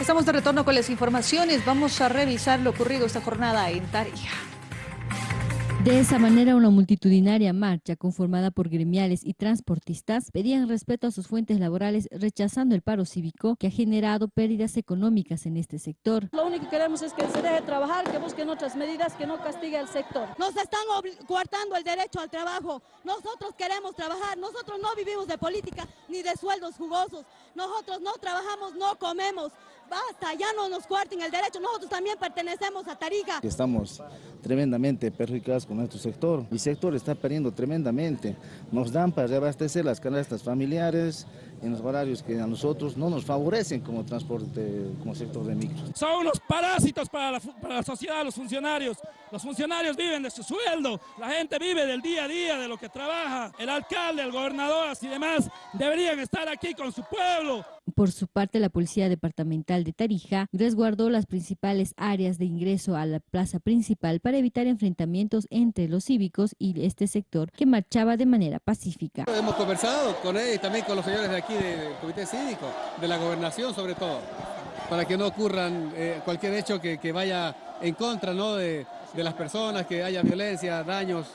Estamos de retorno con las informaciones. Vamos a revisar lo ocurrido esta jornada en Tarija. De esa manera, una multitudinaria marcha conformada por gremiales y transportistas pedían respeto a sus fuentes laborales rechazando el paro cívico que ha generado pérdidas económicas en este sector. Lo único que queremos es que se deje trabajar, que busquen otras medidas, que no castigue al sector. Nos están coartando el derecho al trabajo. Nosotros queremos trabajar, nosotros no vivimos de política ni de sueldos jugosos. Nosotros no trabajamos, no comemos. Basta, ya no nos cuarten el derecho, nosotros también pertenecemos a Tarija. Estamos tremendamente perjudicados con nuestro sector. Mi sector está perdiendo tremendamente. Nos dan para reabastecer las canastas familiares en los horarios que a nosotros no nos favorecen como transporte, como sector de micro. Son unos parásitos para la, para la sociedad, los funcionarios. Los funcionarios viven de su sueldo, la gente vive del día a día, de lo que trabaja. El alcalde, el gobernador y demás deberían estar aquí con su pueblo. Por su parte, la Policía Departamental de Tarija resguardó las principales áreas de ingreso a la plaza principal para evitar enfrentamientos entre los cívicos y este sector que marchaba de manera pacífica. Hemos conversado con él y también con los señores de aquí del Comité Cívico, de la Gobernación sobre todo, para que no ocurran eh, cualquier hecho que, vaya en contra de las personas, que haya violencia, daños.